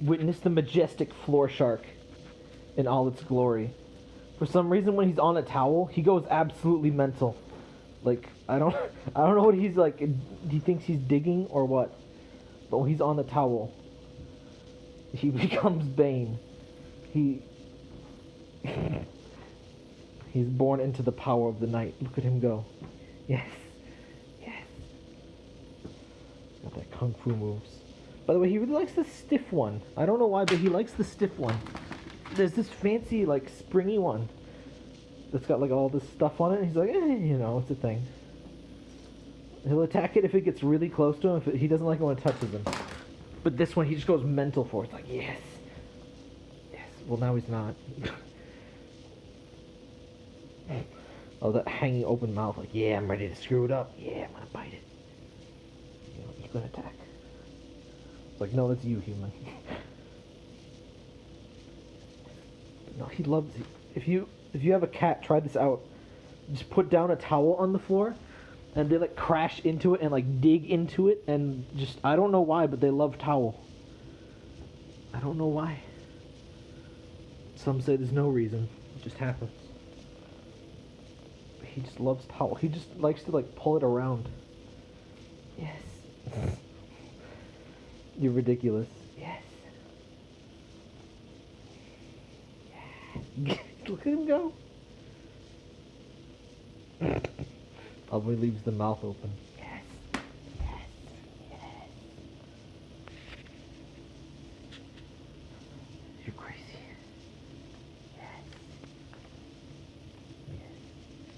witness the majestic floor shark in all its glory. For some reason, when he's on a towel, he goes absolutely mental. Like I don't, I don't know what he's like. He thinks he's digging or what, but when he's on the towel, he becomes Bane. He, he's born into the power of the night. Look at him go. Yes, yes. Got that kung fu moves. By the way, he really likes the stiff one. I don't know why, but he likes the stiff one. There's this fancy, like, springy one that's got, like, all this stuff on it. He's like, eh, you know, it's a thing. He'll attack it if it gets really close to him. If it, he doesn't like it when it touches him. But this one, he just goes mental for. It's like, yes. Yes. Well, now he's not. oh, that hanging open mouth. Like, yeah, I'm ready to screw it up. Yeah, I'm going to bite it. You know, he's going to attack. Like, no, that's you, human. no, he loves it. If you if you have a cat, try this out. Just put down a towel on the floor, and they like crash into it and like dig into it, and just I don't know why, but they love towel. I don't know why. Some say there's no reason. It just happens. He just loves towel. He just likes to like pull it around. Yes. You're ridiculous. Yes. Yeah. Look at him go. Probably leaves the mouth open.